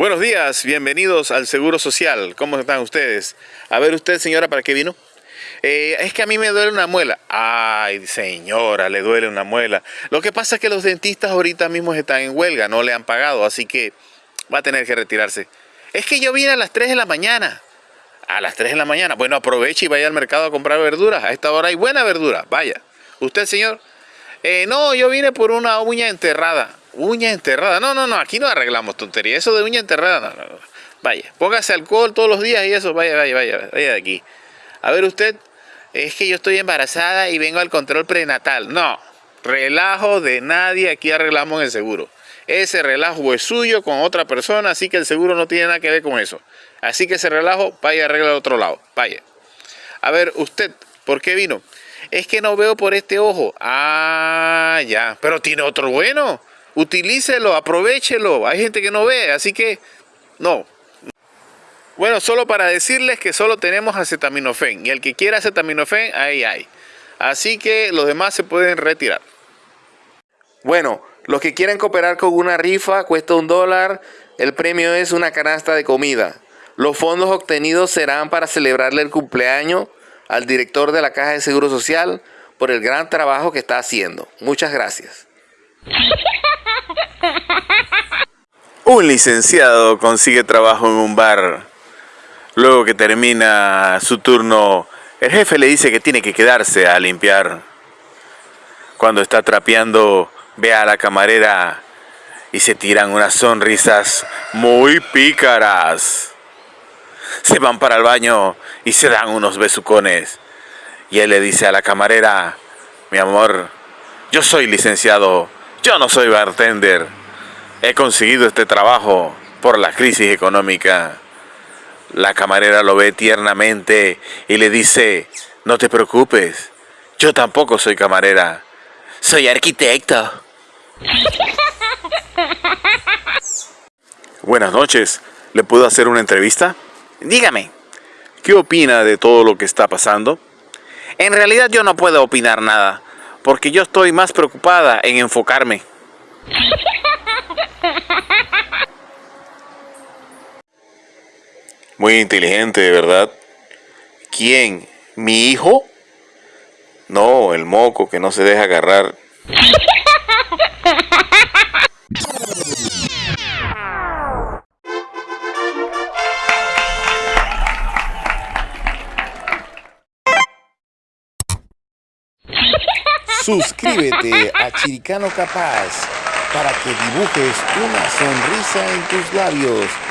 Buenos días, bienvenidos al Seguro Social. ¿Cómo están ustedes? A ver usted, señora, ¿para qué vino? Eh, es que a mí me duele una muela. Ay, señora, le duele una muela. Lo que pasa es que los dentistas ahorita mismo están en huelga, no le han pagado, así que va a tener que retirarse. Es que yo vine a las 3 de la mañana. A las 3 de la mañana. Bueno, aproveche y vaya al mercado a comprar verduras. A esta hora hay buena verdura. Vaya. ¿Usted, señor? Eh, no, yo vine por una uña enterrada. Uña enterrada. No, no, no, aquí no arreglamos tontería. Eso de uña enterrada, no, Vaya, póngase alcohol todos los días y eso, vaya, vaya, vaya, vaya de aquí. A ver usted, es que yo estoy embarazada y vengo al control prenatal. No, relajo de nadie, aquí arreglamos el seguro. Ese relajo es suyo con otra persona, así que el seguro no tiene nada que ver con eso. Así que ese relajo, vaya a arreglar otro lado, vaya. A ver, usted, ¿por qué vino? Es que no veo por este ojo. Ah, ya, pero tiene otro bueno utilícelo, aprovechelo. Hay gente que no ve, así que no. Bueno, solo para decirles que solo tenemos acetaminofén y el que quiera acetaminofén, ahí hay. Así que los demás se pueden retirar. Bueno, los que quieren cooperar con una rifa cuesta un dólar, el premio es una canasta de comida. Los fondos obtenidos serán para celebrarle el cumpleaños al director de la Caja de Seguro Social por el gran trabajo que está haciendo. Muchas gracias. Un licenciado consigue trabajo en un bar. Luego que termina su turno, el jefe le dice que tiene que quedarse a limpiar. Cuando está trapeando, ve a la camarera y se tiran unas sonrisas muy pícaras. Se van para el baño y se dan unos besucones. Y él le dice a la camarera, mi amor, yo soy licenciado, yo no soy bartender. He conseguido este trabajo por la crisis económica. La camarera lo ve tiernamente y le dice, no te preocupes, yo tampoco soy camarera, soy arquitecto. Buenas noches, ¿le puedo hacer una entrevista? Dígame. ¿Qué opina de todo lo que está pasando? En realidad yo no puedo opinar nada porque yo estoy más preocupada en enfocarme. Muy inteligente, ¿verdad? ¿Quién? ¿Mi hijo? No, el moco que no se deja agarrar. Suscríbete a Chiricano Capaz para que dibujes una sonrisa en tus labios